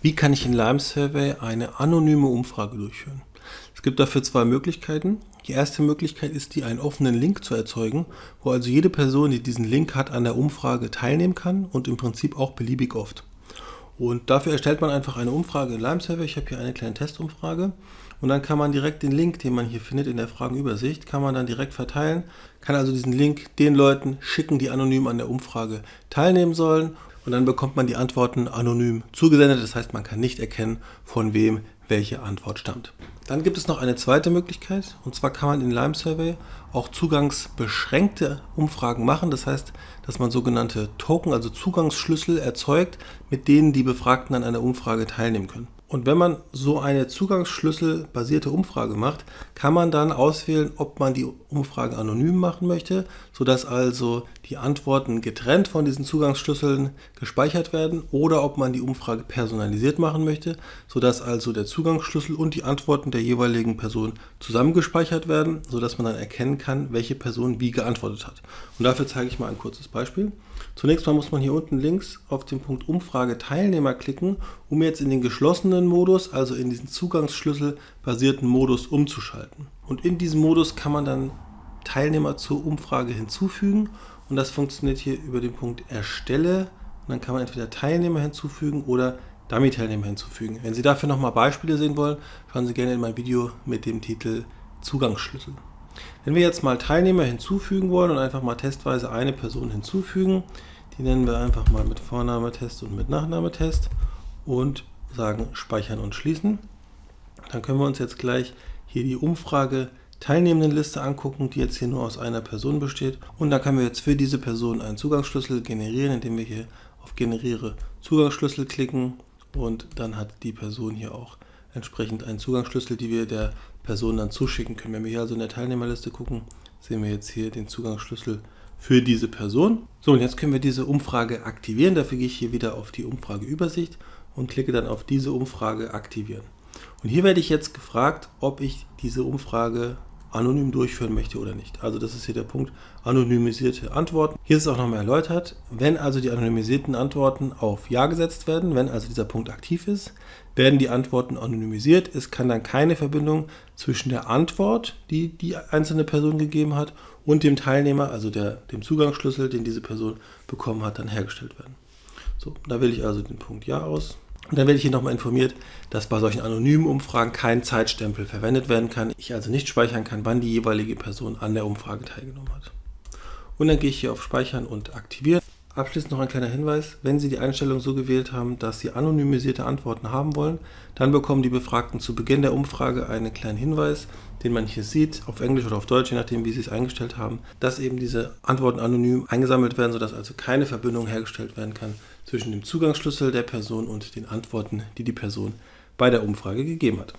Wie kann ich in Lime Survey eine anonyme Umfrage durchführen? Es gibt dafür zwei Möglichkeiten. Die erste Möglichkeit ist die, einen offenen Link zu erzeugen, wo also jede Person, die diesen Link hat, an der Umfrage teilnehmen kann und im Prinzip auch beliebig oft. Und dafür erstellt man einfach eine Umfrage in Lime Survey. Ich habe hier eine kleine Testumfrage und dann kann man direkt den Link, den man hier findet in der Fragenübersicht, kann man dann direkt verteilen, kann also diesen Link den Leuten schicken, die anonym an der Umfrage teilnehmen sollen und dann bekommt man die Antworten anonym zugesendet. Das heißt, man kann nicht erkennen, von wem welche Antwort stammt. Dann gibt es noch eine zweite Möglichkeit und zwar kann man in Lime Survey auch zugangsbeschränkte Umfragen machen. Das heißt, dass man sogenannte Token, also Zugangsschlüssel erzeugt, mit denen die Befragten an einer Umfrage teilnehmen können. Und wenn man so eine Zugangsschlüssel-basierte Umfrage macht, kann man dann auswählen, ob man die Umfrage anonym machen möchte, sodass also die Antworten getrennt von diesen Zugangsschlüsseln gespeichert werden oder ob man die Umfrage personalisiert machen möchte, sodass also der Zugangsschlüssel und die Antworten der jeweiligen Person zusammengespeichert werden, sodass man dann erkennen kann, welche Person wie geantwortet hat. Und dafür zeige ich mal ein kurzes Beispiel. Zunächst mal muss man hier unten links auf den Punkt Umfrage Teilnehmer klicken, um jetzt in den geschlossenen Modus, also in diesen Zugangsschlüssel-basierten Modus umzuschalten. Und in diesem Modus kann man dann Teilnehmer zur Umfrage hinzufügen und das funktioniert hier über den Punkt Erstelle. Und dann kann man entweder Teilnehmer hinzufügen oder Dummy-Teilnehmer hinzufügen. Wenn Sie dafür nochmal Beispiele sehen wollen, schauen Sie gerne in mein Video mit dem Titel Zugangsschlüssel. Wenn wir jetzt mal Teilnehmer hinzufügen wollen und einfach mal testweise eine Person hinzufügen, die nennen wir einfach mal mit Vornametest und mit Nachnametest und sagen Speichern und Schließen. Dann können wir uns jetzt gleich hier die Umfrage Teilnehmendenliste angucken, die jetzt hier nur aus einer Person besteht. Und dann können wir jetzt für diese Person einen Zugangsschlüssel generieren, indem wir hier auf Generiere Zugangsschlüssel klicken und dann hat die Person hier auch entsprechend einen Zugangsschlüssel, die wir der Person dann zuschicken können. Wenn wir hier also in der Teilnehmerliste gucken, sehen wir jetzt hier den Zugangsschlüssel für diese Person. So, und jetzt können wir diese Umfrage aktivieren. Dafür gehe ich hier wieder auf die Umfrageübersicht und klicke dann auf diese Umfrage aktivieren. Und hier werde ich jetzt gefragt, ob ich diese Umfrage anonym durchführen möchte oder nicht. Also das ist hier der Punkt anonymisierte Antworten. Hier ist es auch nochmal erläutert, wenn also die anonymisierten Antworten auf Ja gesetzt werden, wenn also dieser Punkt aktiv ist, werden die Antworten anonymisiert. Es kann dann keine Verbindung zwischen der Antwort, die die einzelne Person gegeben hat, und dem Teilnehmer, also der, dem Zugangsschlüssel, den diese Person bekommen hat, dann hergestellt werden. So, da wähle ich also den Punkt Ja aus. Und dann werde ich hier nochmal informiert, dass bei solchen anonymen Umfragen kein Zeitstempel verwendet werden kann. Ich also nicht speichern kann, wann die jeweilige Person an der Umfrage teilgenommen hat. Und dann gehe ich hier auf Speichern und Aktivieren. Abschließend noch ein kleiner Hinweis, wenn Sie die Einstellung so gewählt haben, dass Sie anonymisierte Antworten haben wollen, dann bekommen die Befragten zu Beginn der Umfrage einen kleinen Hinweis, den man hier sieht, auf Englisch oder auf Deutsch, je nachdem wie Sie es eingestellt haben, dass eben diese Antworten anonym eingesammelt werden, sodass also keine Verbindung hergestellt werden kann zwischen dem Zugangsschlüssel der Person und den Antworten, die die Person bei der Umfrage gegeben hat.